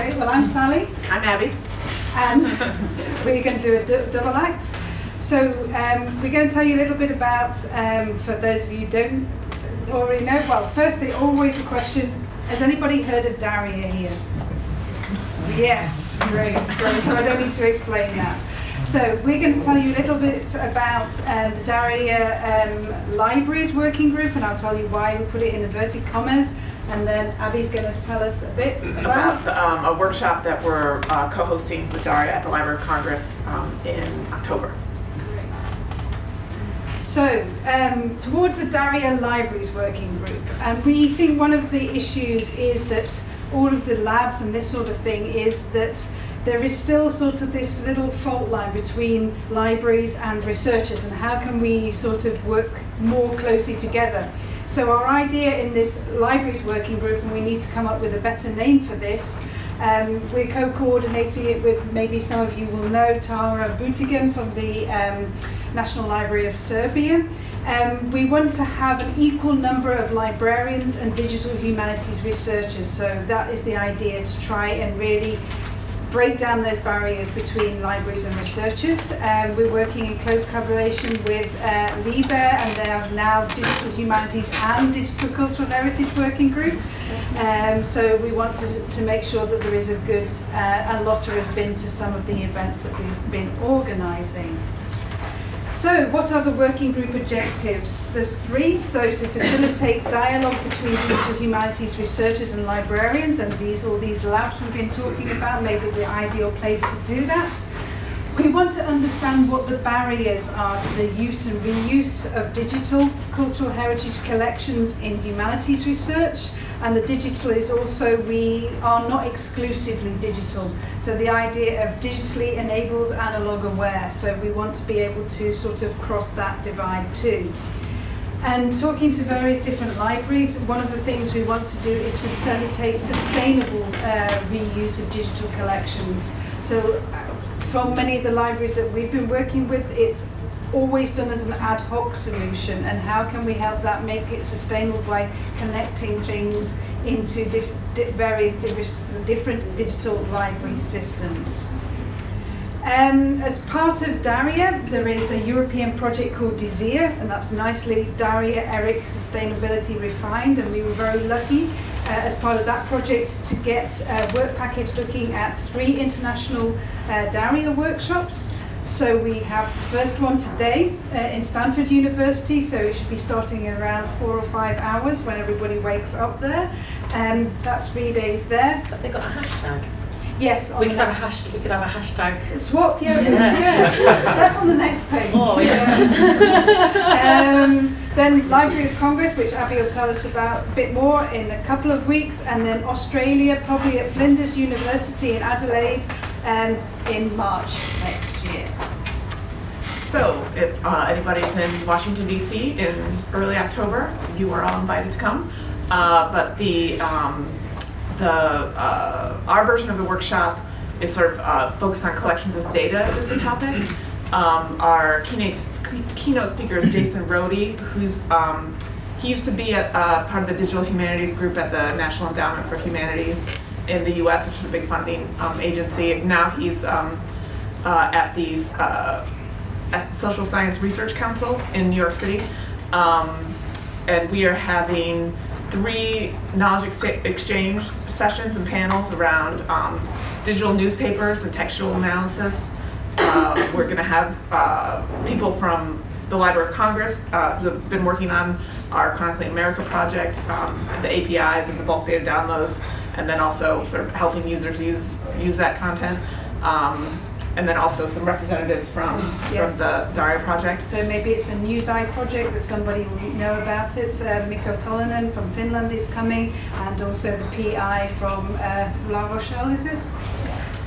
Great. Well, I'm Sally, I'm Abby. and we're going to do a double act. So um, we're going to tell you a little bit about, um, for those of you who don't already know. Well, firstly, always the question: Has anybody heard of DARIAH here? Yes, great, great. So I don't need to explain that. So we're going to tell you a little bit about um, the DARIAH um, Libraries Working Group, and I'll tell you why we put it in inverted commas. And then Abby's going to tell us a bit About um, a workshop that we're uh, co-hosting with DARIAH at the Library of Congress um, in October. So, um, towards the DARIAH Libraries Working Group, and we think one of the issues is that all of the labs and this sort of thing is that there is still sort of this little fault line between libraries and researchers, and how can we sort of work more closely together? So, our idea in this Libraries Working Group, and we need to come up with a better name for this. Um, we're co-coordinating it with maybe some of you will know Tara Butigan from the um, National Library of Serbia. Um, we want to have an equal number of librarians and digital humanities researchers. So that is the idea to try and really break down those barriers between libraries and researchers. Um, we're working in close collaboration with uh, LIBER and they are now Digital Humanities and Digital Cultural Heritage Working Group. Um, so we want to, to make sure that there is a good, uh, and Lotta has been to some of the events that we've been organising. So, what are the working group objectives? There's three. So, to facilitate dialogue between digital humanities researchers and librarians, and these all these labs we've been talking about, maybe the ideal place to do that. We want to understand what the barriers are to the use and reuse of digital cultural heritage collections in humanities research. And the digital is also, we are not exclusively digital. So the idea of digitally enabled analog aware. So we want to be able to sort of cross that divide too. And talking to various different libraries, one of the things we want to do is facilitate sustainable uh, reuse of digital collections. So uh, from many of the libraries that we've been working with, it's always done as an ad hoc solution and how can we help that make it sustainable by connecting things into di various different digital library systems. Um, as part of DARIAH, there is a European project called DESIR, and that's nicely DARIAH ERIC Sustainability Refined, and we were very lucky uh, as part of that project to get a work package looking at three international uh, DARIAH workshops. So we have the first one today uh, in Stanford University, so it should be starting in around four or five hours when everybody wakes up there. Um, that's three days there. But they got a hashtag. Yes, We could have a hashtag. We could have a hashtag. Swap, yeah, Yeah. yeah. That's on the next page. Oh, yeah. um, then Library of Congress, which Abby will tell us about a bit more in a couple of weeks, and then Australia, probably at Flinders University in Adelaide, um, in March next year. So if uh, anybody's in Washington DC in early October, you are all invited to come. Uh, but the um, the uh, our version of the workshop is sort of uh, focused on collections as data as a topic. Um, our keynote keynote speaker is Jason Rhody, who's um, he used to be a, uh, part of the digital humanities group at the National Endowment for Humanities in the U.S., which is a big funding um, agency. Now he's um, uh, at the uh, Social Science Research Council in New York City. Um, and we are having three knowledge ex- exchange sessions and panels around um, digital newspapers and textual analysis. Uh, we're going to have uh, people from the Library of Congress uh, who have been working on our Chronicling America project, um, the APIs and the bulk data downloads, and then also sort of helping users use use that content. Um, and then also some representatives from, Yes. from the DARIAH project. So maybe it's the Newseye project that somebody will know about it. Uh, Mikko Tolonen from Finland is coming, and also the PI from uh, La Rochelle, is it?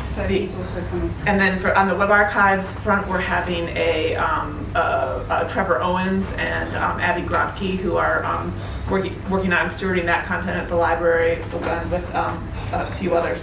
So The- he's also coming. And then for, on the web archives front, we're having a, um, uh, uh, Trevor Owens and um, Abbie Grotke, who are um, working, working on stewarding that content at the library, and with um, a few others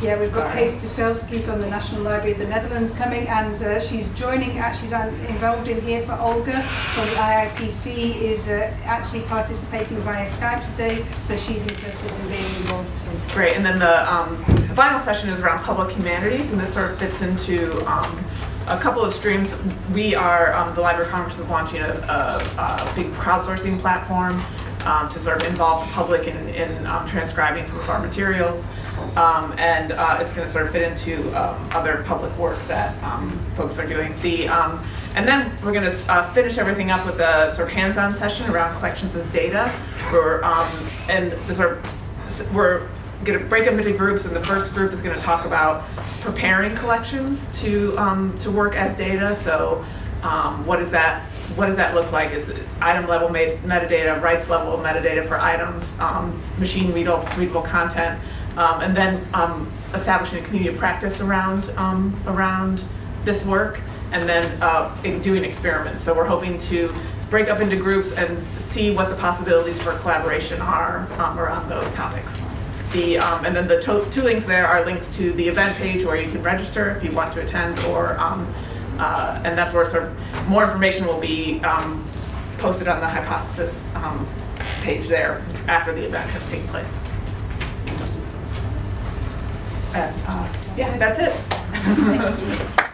Yeah, we've got. Kees Teszelszky from the National Library of the Netherlands coming, and uh, she's joining. uh, She's um, involved in here for Olga from the IIPC. Is uh, actually participating via Skype today, so she's interested in being involved too. Great, and then the, um, the final session is around public humanities, and this sort of fits into, um, a couple of streams. We are, um, the Library of Congress is launching a, a, a big crowdsourcing platform, um, to sort of involve the public in, in, um, transcribing some of our materials. Um, and, uh, it's gonna sort of fit into, um, other public work that, um, folks are doing. The, and then we're gonna, uh, finish everything up with a sort of hands-on session around collections as data. We're, um, and the sort of we're going to break up into groups, and the first group is going to talk about preparing collections to um, to work as data. So, um, that what does that look like? Is it item level metadata, rights level metadata for items, um, machine readable readable content, um, and then um, establishing a community of practice around um, around this work, and then uh, doing experiments. So we're hoping to break up into groups and see what the possibilities for collaboration are um, around those topics. The, um, and then the two links there are links to the event page where you can register if you want to attend or, um, uh, and that's where sort of more information will be um, posted on the hypothesis um, page there after the event has taken place. And, uh, yeah, that's it. Thank you.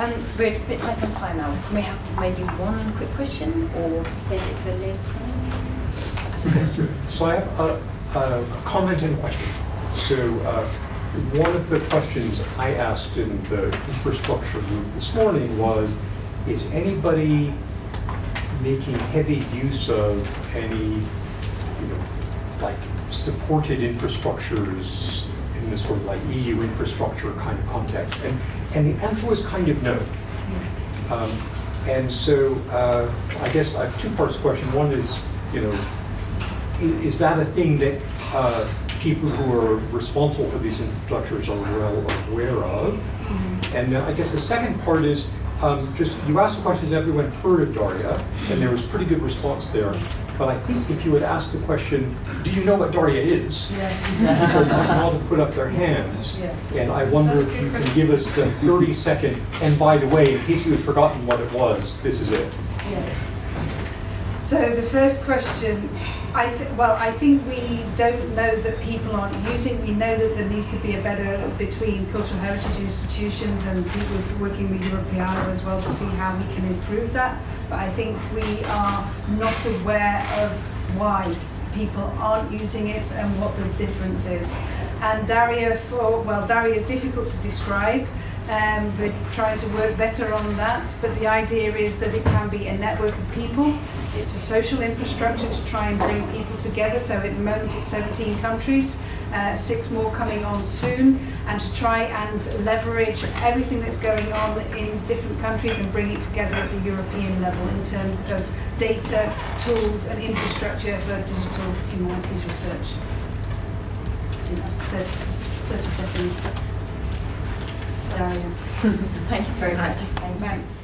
Um, we're a bit tight on time now. Can we have maybe one quick question or save it for later? So I have a, a comment and a question. So uh, one of the questions I asked in the infrastructure group this morning was, is anybody making heavy use of any, you know, like supported infrastructures in this sort of like EU infrastructure kind of context? And, and the answer was kind of no. Um, And so uh, I guess I have two parts to the question. One is, you know, i- is that a thing that uh, people who are responsible for these infrastructures are well aware of? And then I guess the second part is, um, just, you asked the question, questions, everyone heard of DARIAH, and there was pretty good response there. But I think if you had asked the question, do you know what DARIAH is? People might not have put up their hands. Yeah. And I wonder That's if you can give us the 30 second, and by the way, in case you had forgotten what it was, this is it. So the first question, I well, I think we don't know that people aren't using. We know that there needs to be a better between cultural heritage institutions and people working with Europeana as well to see how we can improve that. But I think we are not aware of why people aren't using it and what the difference is. And DARIAH, for well, DARIAH is difficult to describe. Um, we're trying to work better on that, but the idea is that it can be a network of people. It's a social infrastructure to try and bring people together. So at the moment it's 17 countries, uh, six more coming on soon, and to try and leverage everything that's going on in different countries and bring it together at the European level in terms of data, tools, and infrastructure for digital humanities research. I think that's 30, 30 seconds. DARIAH. Thanks very much. Thanks.